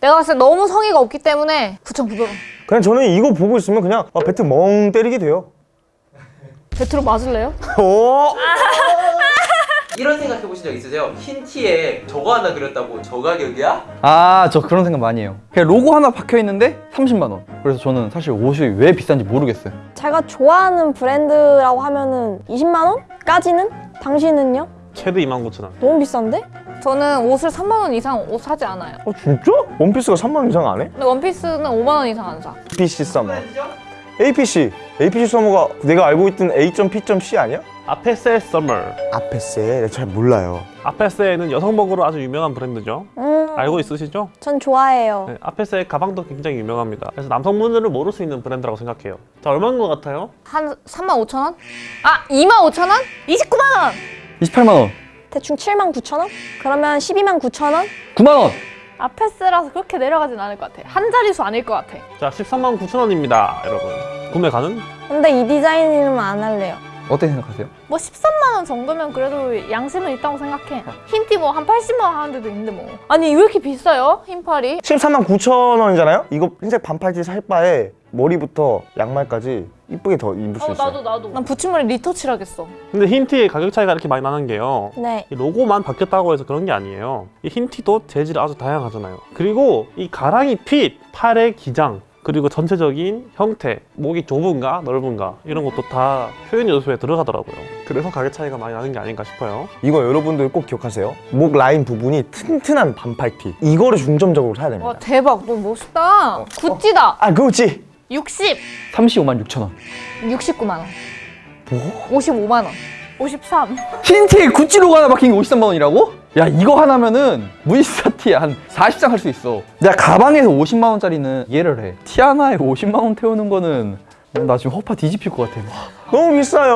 내가 봤을 때 너무 성의가 없기 때문에 9,900원. 그냥 저는 이거 보고 있으면 그냥 아, 배트 멍 때리게 돼요. 배트로 맞을래요? 오! 이런 생각 해보신 적 있으세요? 흰 티에 저거 하나 그렸다고 저 가격이야? 아 저 그런 생각 많이 해요 그냥 로고 하나 박혀 있는데 30만 원 그래서 저는 사실 옷이 왜 비싼지 모르겠어요 제가 좋아하는 브랜드라고 하면은 20만 원까지는? 당신은요? 최대 29,000원. 너무 비싼데? 저는 옷을 3만 원 이상 옷 사지 않아요. 어, 진짜? 원피스가 3만 원 이상 안 해? 근데 원피스는 5만 원 이상 안 사. APC 서머. APC. APC 서머가 내가 알고 있던 A.P.C 아니야? 아페세 summer. 아페세. 잘 몰라요. 아페세는 여성복으로 아주 유명한 브랜드죠. 음, 알고 있으시죠? 전 좋아해요. 네, 아페세 가방도 굉장히 유명합니다. 그래서 남성분들은 모를 수 있는 브랜드라고 생각해요. 자, 얼마인 것 같아요? 한 3만 5천 원? 아 2만 5천 원? 29만 원! 28만 원 대충 7만 9천 원? 그러면 12만 9천 원? 9만 원 아페세라서 그렇게 내려가진 않을 것 같아. 한 자릿수 아닐 것 같아. 자, 13만 9천원입니다, 여러분. 구매 가능? 근데 이 디자인이면 안 할래요. 어떻게 생각하세요? 뭐 13만 원 정도면 그래도 양심은 있다고 생각해. 흰티 뭐 한 80만 원 하는 데도 있는데 뭐. 아니 왜 이렇게 비싸요? 흰 반팔이? 13만 9천 원이잖아요? 이거 흰색 반팔티 살 바에 머리부터 양말까지 이쁘게 더 입을 수 어 있어요. 나도 나도. 난 붙임머리 리터칠하겠어. 근데 흰 티의 가격 차이가 이렇게 많이 나는 게요. 네. 이 로고만 바뀌었다고 해서 그런 게 아니에요. 이 흰 티도 재질이 아주 다양하잖아요. 그리고 이 가랑이 핏, 팔의 기장, 그리고 전체적인 형태, 목이 좁은가 넓은가 이런 것도 다 표현 요소에 들어가더라고요. 그래서 가격 차이가 많이 나는 게 아닌가 싶어요. 이거 여러분들 꼭 기억하세요. 목 라인 부분이 튼튼한 반팔티. 이거를 중점적으로 사야 됩니다. 와 대박 너 멋있다. 구찌다. 아, 그렇지. 60, 35만 6천 원 69만 원. 뭐? 55만 원. 53. 흰티에 구찌 로고 하나 박힌 게 53만 원이라고? 야 이거 하나면은 무지사티에 한 40장 할 수 있어 내가 가방에서 50만 원짜리는 이해를 해 티 하나에 50만 원 태우는 거는 나 지금 허파 뒤집힐 것 같아 너무 비싸요.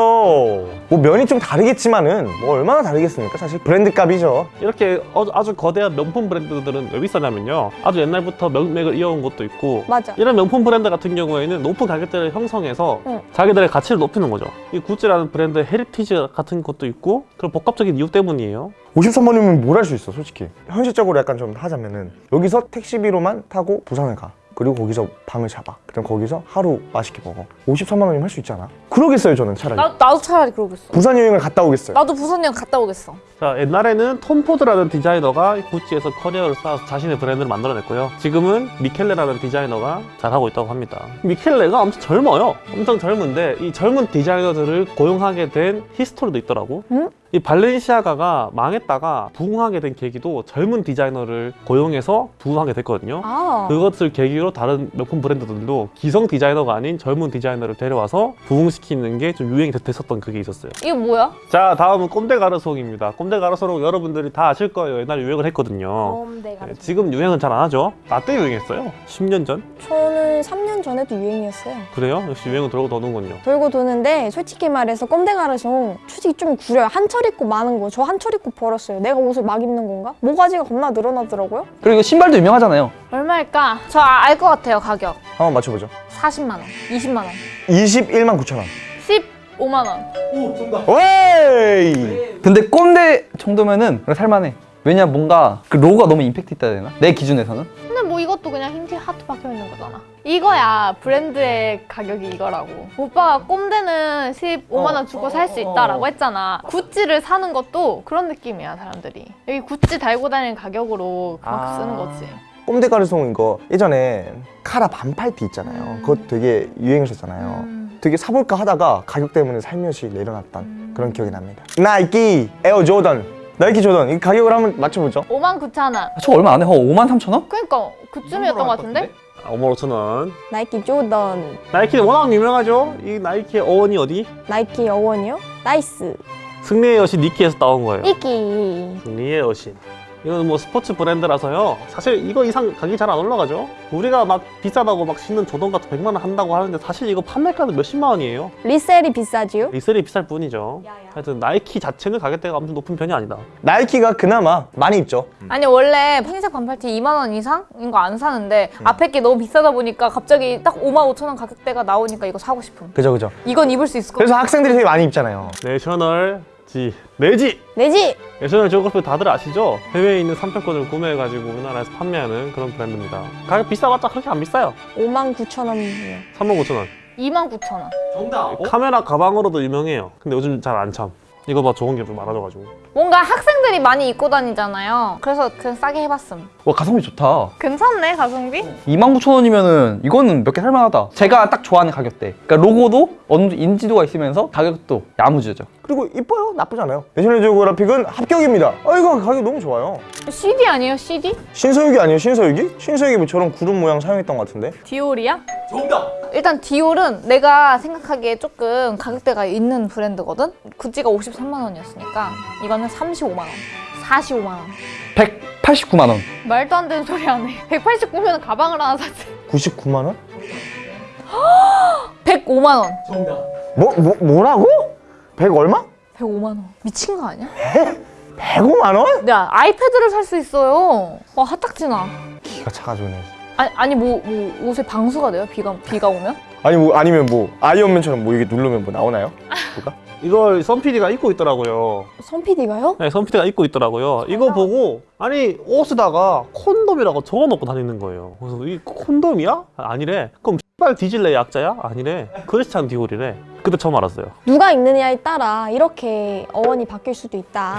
뭐 면이 좀 다르겠지만은 뭐 얼마나 다르겠습니까? 사실 브랜드 값이죠. 이렇게 어- 아주 거대한 명품 브랜드들은 왜 비싸냐면요. 아주 옛날부터 명맥을 이어온 것도 있고 맞아. 이런 명품 브랜드 같은 경우에는 높은 가격대를 형성해서 응. 자기들의 가치를 높이는 거죠. 이 구찌라는 브랜드의 heritage 같은 것도 있고 그런 복합적인 이유 때문이에요. 53만 원이면 뭘 할 수 있어, 솔직히. 현실적으로 약간 좀 하자면은 여기서 택시비로만 타고 부산을 가. 그리고 거기서 방을 잡아. 그럼 거기서 하루 맛있게 먹어. 53만 원이면 할 수 있잖아. 그러겠어요, 저는 차라리. 나 나도 차라리 그러겠어. 부산 여행을 갔다 오겠어요. 나도 부산 여행 갔다 오겠어. 자 옛날에는 톰 포드라는 디자이너가 구찌에서 커리어를 쌓아서 자신의 브랜드를 만들어냈고요. 지금은 미켈레라는 디자이너가 잘하고 있다고 합니다. 미켈레가 엄청 젊어요. 엄청 젊은데 이 젊은 디자이너들을 고용하게 된 history도 있더라고. 응? 이 발렌시아가가 망했다가 부흥하게 된 계기도 젊은 디자이너를 고용해서 부흥하게 됐거든요. 아. 그것을 계기로 다른 명품 브랜드들도 기성 디자이너가 아닌 젊은 디자이너를 데려와서 부흥시키는 게 좀 유행이 됐- 됐었던 그게 있었어요. 이게 뭐야? 자 다음은 꼼데 가르송입니다. 꼼데 가르송 여러분들이 다 아실 거예요. 옛날에 유행을 했거든요. 어, 네, 네, 지금 유행은 잘 안 하죠. 나 때 유행했어요. 10년 전? 저는 3년 전에도 유행이었어요. 그래요? 역시 유행은 돌고 도는군요. 돌고 도는데 솔직히 말해서 꼼데 가르송 솔직히 좀 구려요. 한철 입고 많은 거. 저 한철 입고 버렸어요. 내가 옷을 막 입는 건가? 모가지가 겁나 늘어나더라고요. 그리고 이거 신발도 유명하잖아요 얼마일까? 저 알 것 같아요 가격. 한번 맞춰보죠. 40만 원, 20만 원, 21만 9천 원. 15만 원. 웨이! 근데 꼼데 정도면은 살만해 왜냐 뭔가 그 로고가 너무 임팩트 있다 해야 되나? 내 기준에서는 근데 뭐 이것도 그냥 흰티 하트 박혀 있는 거잖아. 이거야 브랜드의 가격이 이거라고. 오빠가 꼼데는 15만 원 주고 살 수 있다라고 했잖아. 구찌를 사는 것도 그런 느낌이야 사람들이. 여기 구찌 달고 다니는 가격으로 그만큼 아. 쓰는 거지. 꼼데 가르송 이거 예전에 카라 반팔티 있잖아요. 그것 되게 유행했었잖아요. 음. 되게 사볼까 하다가 가격 때문에 살며시 내려놨던 그런 기억이 납니다. 나이키 에어 조던. 나이키 조던. 이 가격을 한번 맞춰보죠. 5만 9천 원. 아, 저거 얼마 안 해? 어, 5만 3천 원? 그러니까 그쯤이었던 것 같은데? 5만 5천 원. 나이키 조던, 나이키는 워낙 유명하죠. 이 나이키의 어원이 어디? 나이키 어원이요? nice. 승리의 여신 니키에서 따온 거예요. 이끼. 승리의 여신. 이건 뭐 스포츠 브랜드라서요. 사실 이거 이상 가격이 잘 안 올라가죠. 우리가 막 비싸다고 막 신는 조던 같은 100만 원 한다고 하는데 사실 이거 판매가는 몇십만 원이에요. resell이 비싸지요? resell이 비쌀 뿐이죠. 하여튼 나이키 자체는 가격대가 엄청 높은 편이 아니다. 나이키가 그나마 많이 입죠. 아니 원래 흰색 반팔티 2만 원 이상인 거 안 사는데 앞에 게 너무 비싸다 보니까 갑자기 딱 5만 5천 원 가격대가 나오니까 이거 사고 싶음. 그죠, 그죠. 이건 입을 수 있을 것 그래서 같아. 학생들이 되게 많이 입잖아요. 내셔널 없지 내지 내지 내셔널 지오그래피 다들 아시죠? 해외에 있는 상표권을 구매해가지고 우리나라에서 판매하는 그런 브랜드입니다 가격 비싸봤자 그렇게 안 비싸요 5만 9천 원이에요. 39,000원 29,000원. 정답. 카메라 가방으로도 유명해요 근데 요즘 잘 안 참 이거 봐 좋은 게 좀 많아져가지고 뭔가 학생들이 많이 입고 다니잖아요. 그래서 그냥 싸게 해봤음. 와 가성비 좋다. 괜찮네, 가성비? 29,000원이면은 이거는 몇 개 살만하다. 제가 딱 좋아하는 가격대. 그러니까 로고도 어느 정도 인지도가 있으면서 가격도 야무지죠. 그리고 이뻐요. 나쁘지 않아요. 내셔널 지오그래픽은 합격입니다. 아 이거 가격 너무 좋아요. CD 아니에요, CD? 신서유기 아니에요? 신서유기? 신서유기 뭐 저런 구름 모양 사용했던 것 같은데. 디올이야? 정답. 일단 디올은 내가 생각하기에 조금 가격대가 있는 브랜드거든? 구찌가 53만 원이었으니까 이거는 35만 원. 45만 원. 189만 원. 말도 안 되는 소리 하네. 189면 가방을 하나 샀지. 99만 원? 105만 원. 정답. 뭐, 뭐 뭐라고? 100 얼마? 105만 원. 미친 거 아니야? 105만 원? 야, 아이패드를 살 수 있어요. 와, 핫딱지나. 기가 차가지고 네 아니, 아니 뭐, 뭐 옷에 방수가 돼요? 비가 비가 오면? 아니 뭐 아니면 뭐 아이언맨처럼 뭐 이게 누르면 뭐 나오나요? 뭐가? 이걸 선PD가 입고 있더라고요 선 PD가요? 네, 선PD가 입고 있더라고요 이거 보고 아니 옷에다가 콘돔이라고 적어놓고 다니는 거예요 그래서 이 콘돔이야? 아니래 그럼 X발 뒤질래 약자야? 아니래 크리스찬 디올이래 그때 처음 알았어요 누가 입느냐에 따라 이렇게 어원이 바뀔 수도 있다.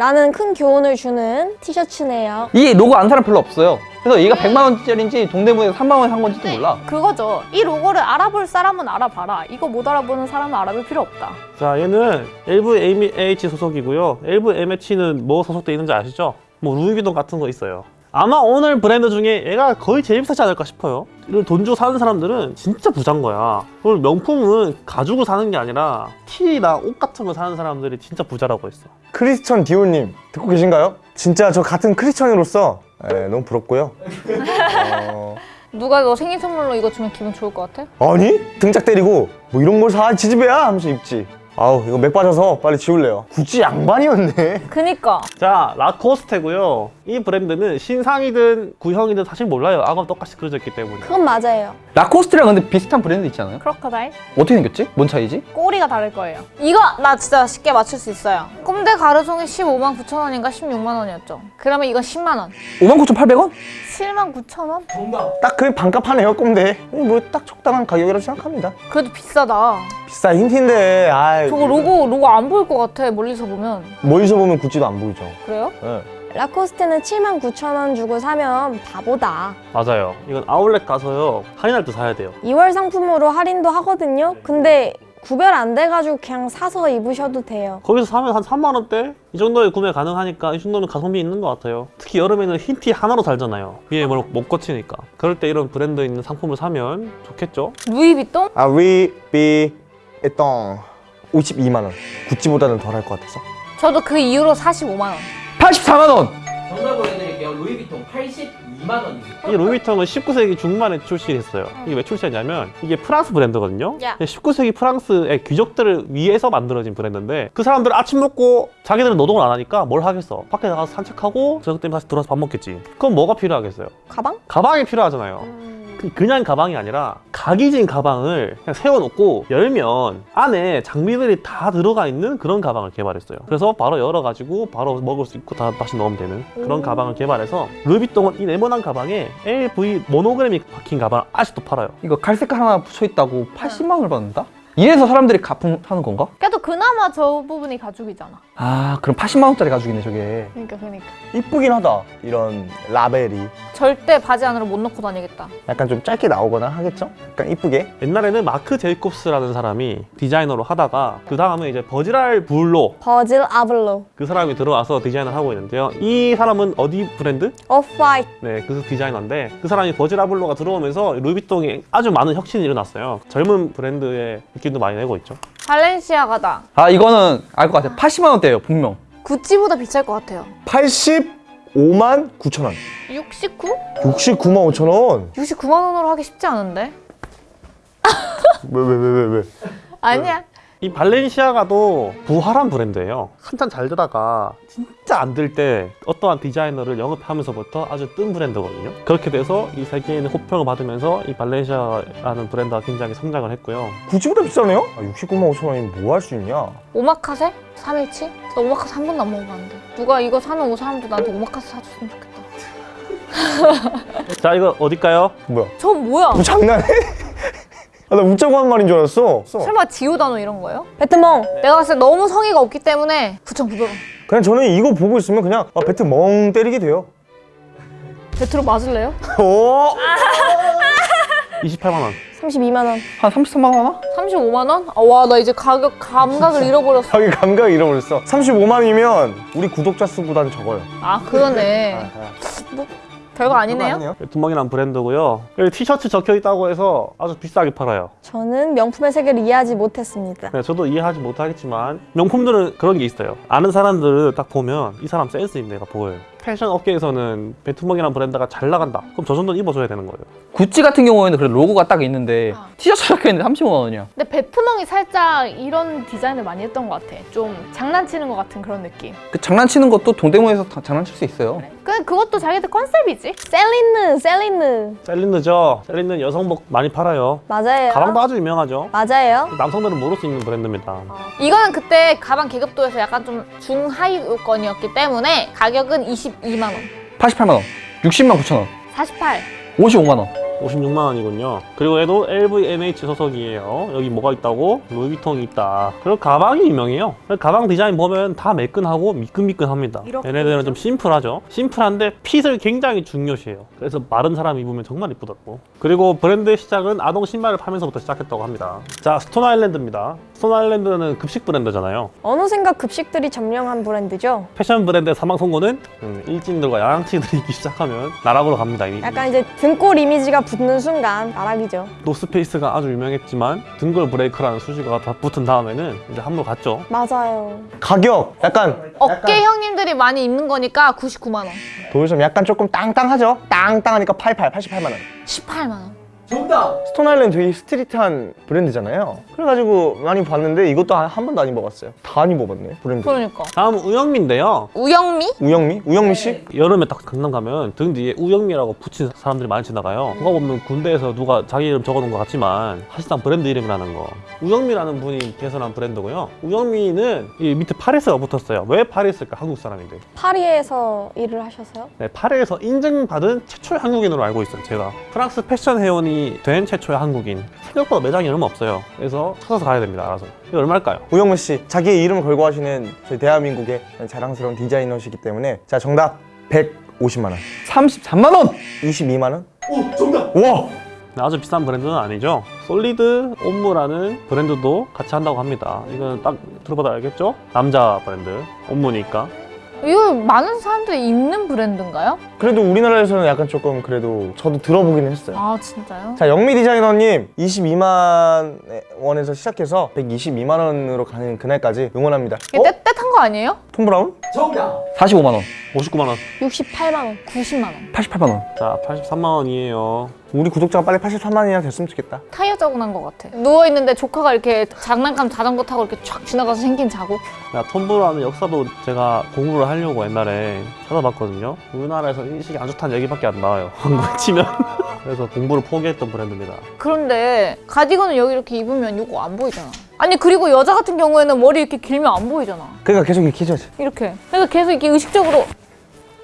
라는 큰 교훈을 주는 티셔츠네요. 이 로고 안 사람 별로 없어요. 그래서 얘가 100만 원짜리인지 동대문에서 3만 원에 산 건지도 몰라. 그거죠. 이 로고를 알아볼 사람은 알아봐라. 이거 못 알아보는 사람은 알아볼 필요 없다. 자 얘는 LVMH 소속이고요 LVMH는 뭐 소속돼 있는지 아시죠? 뭐 루이비통 같은 거 있어요 아마 오늘 브랜드 중에 얘가 거의 제일 비싸지 않을까 싶어요 이걸 돈 주고 사는 사람들은 진짜 부자인 거야 오늘 명품은 가지고 사는 게 아니라 티나 옷 같은 거 사는 사람들이 진짜 부자라고 했어 크리스천 디올님 듣고 계신가요? 진짜 저 같은 크리스천으로서 에, 너무 부럽고요. 어, 누가 너 생일 선물로 이거 주면 기분 좋을 것 같아? 아니 등짝 때리고 뭐 이런 걸 사 지지배야 하면서 입지. 아우 이거 맥 빠져서 빨리 지울래요. 굳이 양반이었네. 그니까. 자 라코스테고요 이 브랜드는 신상이든 구형이든 사실 몰라요 악어 똑같이 그려져 있기 때문에 그건 맞아요. 라코스트랑 근데 비슷한 브랜드 있지 않아요? 크로커다일? 어떻게 생겼지? 뭔 차이지? 꼬리가 다를 거예요. 이거 나 진짜 쉽게 맞출 수 있어요. 꼼데 가르송이 15만 9천 원인가 16만 원이었죠. 그러면 이건 10만 원. 59,800원? 7만 9천 원? 정답. 딱그 반값 하네요 꼼데. 뭐딱 적당한 가격이라고 생각합니다. 그래도 비싸다. 비싼 힌트인데 아 저거 로고 로고 안 보일 것 같아 멀리서 보면. 멀리서 보면 구찌도 안 보이죠. 그래요? 예. 라코스테는 7만 9천 원 주고 사면 바보다. 맞아요 이건 아울렛 가서요 할인할 때 사야 돼요 2월 상품으로 할인도 하거든요. 근데 구별 안 돼가지고 그냥 사서 입으셔도 돼요. 거기서 사면 한 3만 원대? 이 정도에 구매 가능하니까 이 정도면 가성비 있는 것 같아요. 특히 여름에는 흰 티 하나로 살잖아요. 위에 뭘 못 거치니까. 그럴 때 이런 브랜드 있는 상품을 사면 좋겠죠? 루이비통? 아 에똥 52만 원. 구찌보다는 덜 할 것 같아서. 저도 그 이후로 45만 원. 84만 원! 정답을 해드릴게요. 루이비통 82만 원입니다. 이 루이비통은 19세기 중반에 출시했어요. 이게 왜 출시했냐면 이게 프랑스 브랜드거든요. 야. 19세기 프랑스의 귀족들을 위해서 만들어진 브랜드인데 그 사람들 아침 먹고 자기들은 노동을 안 하니까 뭘 하겠어? 밖에 나가서 산책하고 저녁 때면 다시 들어와서 밥 먹겠지. 그럼 뭐가 필요하겠어요? 가방? 가방이 필요하잖아요. 그- 그냥 가방이 아니라 각이진 가방을 그냥 세워놓고 열면 안에 장비들이 다 들어가 있는 그런 가방을 개발했어요. 그래서 바로 열어가지고 바로 먹을 수 있고 다 다시 넣으면 되는 그런 가방을 개발해서 루이비통은 이 네모난 가방에 LV 모노그램이 박힌 가방을 아직도 팔아요. 이거 갈색 하나 붙여있다고 80만 원을 받는다? 이래서 사람들이 가품 사는 건가? 그래도 그나마 저 부분이 가죽이잖아. 아 그럼 80만 원짜리 가죽이네 저게 그러니까 그러니까. 이쁘긴 하다. 이런 라벨이 절대 바지 안으로 못 넣고 다니겠다. 약간 좀 짧게 나오거나 하겠죠? 약간 이쁘게. 옛날에는 마크 제이콥스라는 사람이 디자이너로 하다가 그 다음에 이제 버지랄 불로 버질 아블로. 그 사람이 들어와서 디자인을 하고 있는데요. 이 사람은 어디 브랜드? 오프화이트. 네, 그 디자이너인데 그 사람이 버질 아블로가 들어오면서 루이비통에 아주 많은 혁신이 일어났어요. 젊은 브랜드의 느낌도 많이 내고 있죠. 발렌시아가다. 아 이거는 알 것 같아요 80만 원대예요 분명 구찌보다 비쌀 것 같아요. 85만 9천 원. 69? 69만 5천 원. 69만 원으로 하기 쉽지 않은데? 왜 왜 왜 왜 왜, 왜? 아니야. 이 발렌시아가도 부활한 브랜드예요. 한참 잘 되다가 진짜 안 될 때 어떠한 디자이너를 영업하면서부터 아주 뜬 브랜드거든요. 그렇게 돼서 이 세계인의 호평을 받으면서 이 발렌시아라는 브랜드가 굉장히 성장을 했고요. 구찌보다 비싸네요? 아, 69만 5천 원이면 뭐할 수 있냐? 오마카세? 317? 나 오마카세 한 번도 안 먹어봤는데. 누가 이거 사는 사람도 나한테 오마카세 사줬으면 좋겠다. 자, 이거 어딜까요? 뭐야? 저 뭐야? 뭐 장난해? 아, 나 웃자고 한 말인 줄 알았어. 설마 지오다노 이런 거예요? 베트몽 내가 봤을 때 너무 성의가 없기 때문에 9,900원. 그냥 저는 이거 보고 있으면 그냥 아, 배트 멍 때리게 돼요. 배트로 맞을래요? 오! 28만 원. 32만 원 한 33만 원 하나? 35만 원? 아, 와, 나 이제 가격 감각을 잃어버렸어. 자기 감각 잃어버렸어. 35만이면 우리 구독자 수보다는 적어요. 아, 그러네. 별거 아니네요. 베트멍이란 브랜드고요. 여기 티셔츠 적혀 있다고 해서 아주 비싸게 팔아요. 저는 명품의 세계를 이해하지 못했습니다 네, 저도 이해하지 못하겠지만 명품들은 그런 게 있어요. 아는 사람들을 딱 보면 이 사람 센스 있는 애가 보여요. 패션 업계에서는 베트멍이라는 브랜드가 잘 나간다. 그럼 저 정도는 입어줘야 되는 거예요. 구찌 같은 경우에는 그래 로고가 딱 있는데 아. 티셔츠 적혀 있는데 35만 원이야. 근데 베트멍이 살짝 이런 디자인을 많이 했던 것 같아. 좀 장난치는 것 같은 그런 느낌. 그 장난치는 것도 동대문에서 다 장난칠 수 있어요. 그, 그것도 자기들 concept이지. 셀린느 셀린느 셀린느죠. 셀린느 여성복 많이 팔아요. 맞아요 가방도 아주 유명하죠. 맞아요 남성들은 모를 수 있는 브랜드입니다. 이거는 그때 가방 계급도에서 약간 좀 중하위권이었기 때문에 가격은 22만 원. 88만 원, 60만 9천 원, 48. 55만 원. 56만 원이군요. 그리고 얘도 LVMH 소속이에요. 여기 뭐가 있다고? 루이비통이 있다. 그리고 가방이 유명해요. 가방 디자인 보면 다 매끈하고 미끈미끈합니다. 얘네들은 좀 심플하죠. 심플한데 fit을 굉장히 중요시해요. 그래서 마른 사람 입으면 정말 이쁘더라고. 그리고 브랜드의 시작은 아동 신발을 팔면서부터 시작했다고 합니다. 자, 스톤 아일랜드입니다. 스톤 아일랜드는 급식 브랜드잖아요. 어느샌가 급식들이 점령한 브랜드죠 패션 브랜드의 사망 선고는 음, 일진들과 양아치들이 입기 시작하면 나락으로 갑니다. 이미. 약간 이제 등골 이미지가 붙는 순간 나락이죠 노스페이스가 아주 유명했지만 등골 breaker라는 수식어가 다 붙은 다음에는 이제 한물 갔죠. 맞아요 가격 약간 어깨 형님들이 많이 입는 거니까 99만 원. 도요섬 약간 조금 땅땅하죠? 땅땅하니까 88, 88만 원. 18만 원. 정답! 스톤 아일랜드 되게 street한 브랜드잖아요. 그래가지고 많이 봤는데 이것도 한, 한 번도 안 입어봤어요. 다 안 입어봤네 브랜드. 그러니까. 다음 우영미인데요. 우영미? 우영미? 우영미 씨? 여름에 딱 강남 가면 등 뒤에 우영미라고 붙인 사람들이 많이 지나가요. 누가 보면 군대에서 누가 자기 이름 적어놓은 것 같지만 사실상 브랜드 이름이라는 거. 우영미라는 분이 개설한 브랜드고요. 우영미는 이 밑에 파리스가 붙었어요. 왜 파리스일까? 한국 사람인데. 파리에서 일을 하셔서요? 네, 파리에서 인증받은 최초의 한국인으로 알고 있어요, 제가. 프랑스 패션 회원이 된 최초의 한국인. 생각보다 매장이 얼마 없어요. 그래서 찾아서 가야 됩니다, 알아서. 이거 얼마일까요? 우영미 씨 자기의 이름을 걸고 하시는 저희 대한민국의 자랑스러운 디자이너시기 때문에 자 정답 150만 원. 33만 원. 22만 원? 오 정답! 와! 네, 아주 비싼 브랜드는 아니죠. 솔리드 옴므라는 브랜드도 같이 한다고 합니다. 이건 딱 들어봐도 알겠죠? 남자 브랜드. homme니까. 이거 많은 사람들이 입는 브랜드인가요? 그래도 우리나라에서는 약간 조금 그래도 저도 들어보기는 했어요. 아, 진짜요? 자 영미 디자이너님 22만 원에서 시작해서 122만 원으로 가는 그날까지 응원합니다. 이게 어? 때 탄 거 아니에요? 톰 브라운? 정답! 45만 원, 59만 원. 68만 원 90만 원. 88만 원. 자, 83만 원이에요. 우리 구독자가 빨리 83만 원이나 됐으면 좋겠다. 타이어 자국 난것 같아. 누워있는데 조카가 이렇게 장난감 자전거 타고 이렇게 촥 지나가서 생긴 자국. 야, 톰브라운 역사도 제가 공부를 하려고 옛날에 찾아봤거든요. 우리나라에서 인식이 안 좋다는 얘기밖에 안 나와요. 한국에 치면. 그래서 공부를 포기했던 브랜드입니다. 그런데 가디건을 여기 이렇게 입으면 이거 안 보이잖아. 아니 그리고 여자 같은 경우에는 머리 이렇게 길면 안 보이잖아. 그러니까 계속 이렇게 해줘야지. 이렇게. 그래서 계속 이렇게 의식적으로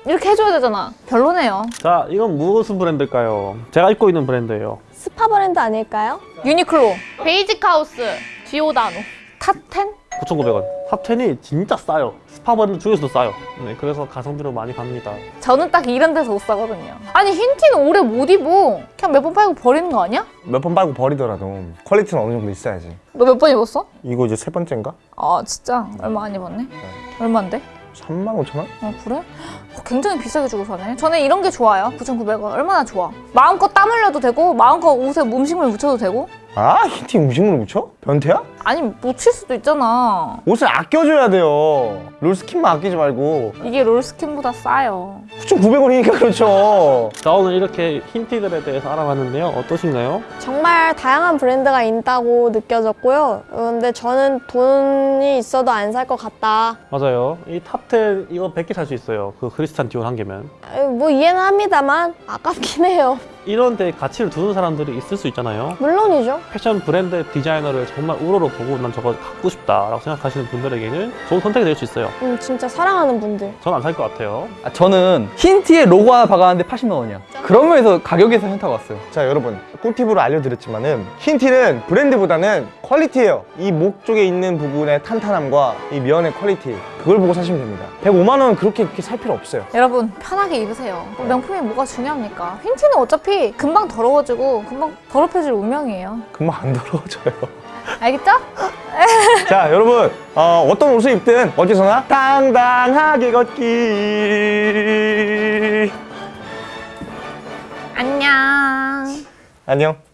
이렇게 해줘야 되잖아. 별로네요. 자, 이건 무슨 브랜드일까요? 제가 입고 있는 브랜드예요. 스파 브랜드 아닐까요? 유니클로. 베이직 하우스. 지오다노. 탑10? 9,900원. 탑10이 진짜 싸요. 스파 브랜드 중에서도 싸요. 네, 그래서 가성비로 많이 갑니다. 저는 딱 이런 데서 옷 사거든요. 아니 흰티는 오래 못 입어. 그냥 몇 번 빨고 버리는 거 아니야? 몇 번 빨고 버리더라도 quality는 어느 정도 있어야지. 너 몇 번 입었어? 이거 이제 세 번째인가? 아 진짜? 얼마 안 입었네? 얼마인데? 3만 5천 원? 어 그래? 어, 굉장히 비싸게 주고 사네. 저는 이런 게 좋아요. 9,900원. 얼마나 좋아. 마음껏 땀 흘려도 되고 마음껏 옷에 음식물 묻혀도 되고 아 흰티 음식물을 묻혀? 변태야? 아니 묻힐 수도 있잖아. 옷을 아껴줘야 돼요 롤 스킨만 아끼지 말고 이게 롤 스킨보다 싸요. 9,900원이니까 그렇죠 자 오늘 이렇게 흰티들에 대해서 알아봤는데요. 어떠신가요? 정말 다양한 브랜드가 있다고 느껴졌고요. 어, 근데 저는 돈이 있어도 안 살 것 같다. 맞아요. 이 탑10 이거 100개 살 수 있어요. 그 크리스챤 디올 한 개면. 뭐 이해는 합니다만 아깝긴 해요. 이런 데 가치를 두는 사람들이 있을 수 있잖아요. 물론이죠. 패션 브랜드 디자이너를 정말 우러러 보고 난 저거 갖고 싶다 라고 생각하시는 분들에게는 좋은 선택이 될 수 있어요. 음, 진짜 사랑하는 분들. 전 안 살 것 같아요. 아, 저는 흰 티에 로고 하나 박았는데 80만 원이야. 그런 면에서 가격에서 현타가 왔어요. 자 여러분 꿀팁으로 알려드렸지만 은 흰 티는 브랜드보다는 quality예요 이 목 쪽에 있는 부분의 탄탄함과 이 면의 quality 그걸 보고 사시면 됩니다 105만 원은 그렇게, 그렇게 살 필요 없어요 여러분 편하게 입으세요. 명품이 뭐가 중요합니까? 흰티는 어차피 금방 더러워지고 금방 더럽혀질 운명이에요. 금방 안 더러워져요 알겠죠? 자 여러분 어, 어떤 옷을 입든 어디서나 당당하게 걷기 안녕. 안녕